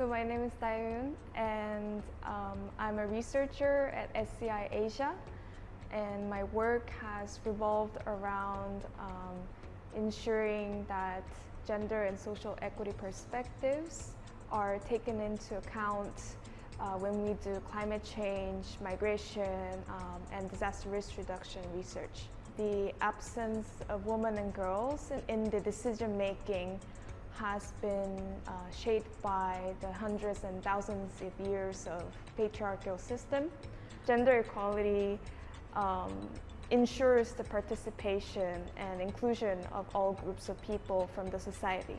So my name is Taeyun and um, I'm a researcher at SEI Asia and my work has revolved around um, ensuring that gender and social equity perspectives are taken into account uh, when we do climate change, migration, um, and disaster risk reduction research. The absence of women and girls in the decision making has been uh, shaped by the hundreds and thousands of years of patriarchal system. Gender equality um, ensures the participation and inclusion of all groups of people from the society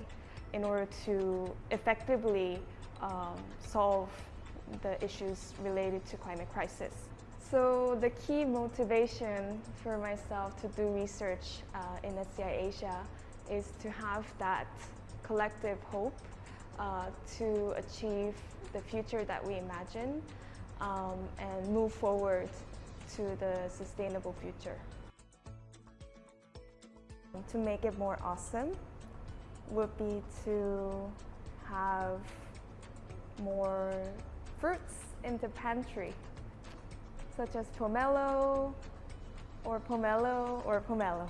in order to effectively um, solve the issues related to climate crisis. So the key motivation for myself to do research uh, in SEI Asia is to have that collective hope uh, to achieve the future that we imagine um, and move forward to the sustainable future. To make it more awesome would be to have more fruits in the pantry, such as pomelo or pomelo or pomelo.